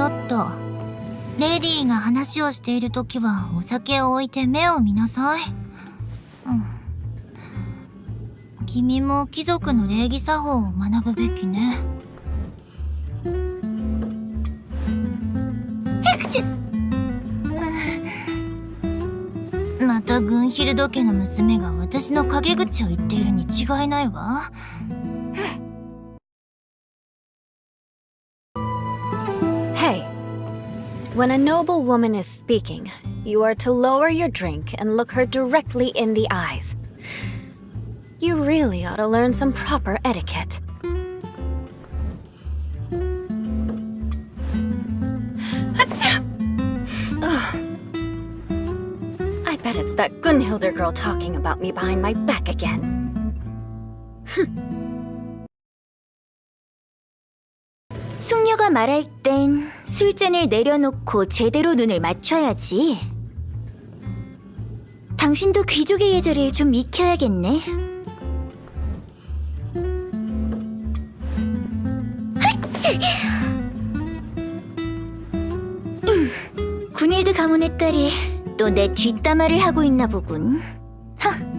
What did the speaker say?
ちょっと。レディーが話をしているときはお酒を置いて目を見なさい。うん。君も貴族の礼儀作法を学ぶべきね。またグンヒルド家の娘が私の陰口を言っているに違いないわ。When a noble woman is speaking, you are to lower your drink and look her directly in the eyes. You really ought to learn some proper etiquette. I bet it's that Gunhilder girl talking about me behind my back again. 숙녀가 말할 땐 술잔을 내려놓고 제대로 눈을 맞춰야지. 당신도 귀족의 예절을 좀 익혀야겠네. 군일드 가문의 딸이 또 내 뒷담화를 하고 있나 보군. 하.